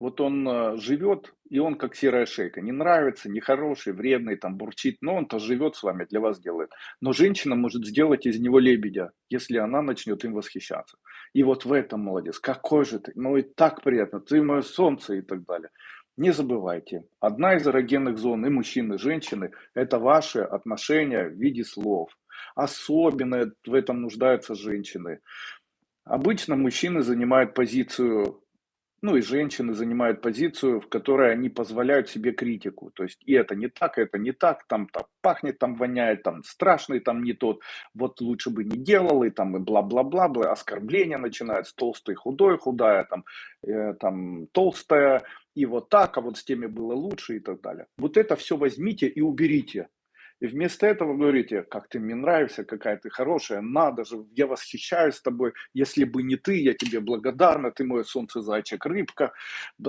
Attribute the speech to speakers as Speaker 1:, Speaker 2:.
Speaker 1: Вот он э, живет, и он как серая шейка. Не нравится, нехороший, вредный, там бурчит, но он-то живет с вами, для вас делает. Но женщина может сделать из него лебедя, если она начнет им восхищаться. И вот в этом молодец. Какой же ты, ну и так приятно, ты мое солнце и так далее. Не забывайте, одна из эрогенных зон и мужчины, и женщины, это ваши отношения в виде слов. Особенно в этом нуждаются женщины. Обычно мужчины занимают позицию ну и женщины занимают позицию, в которой они позволяют себе критику. То есть и это не так, это не так, там, там пахнет, там воняет, там страшный, там не тот, вот лучше бы не делал, и там и бла-бла-бла, бла, оскорбления начинаются, толстый, худой, худая, там, э, там толстая, и вот так, а вот с теми было лучше и так далее. Вот это все возьмите и уберите. И вместо этого говорите, как ты мне нравишься, какая ты хорошая, надо же, я восхищаюсь тобой, если бы не ты, я тебе благодарна, ты мой солнце, зайчик, рыбка. Да,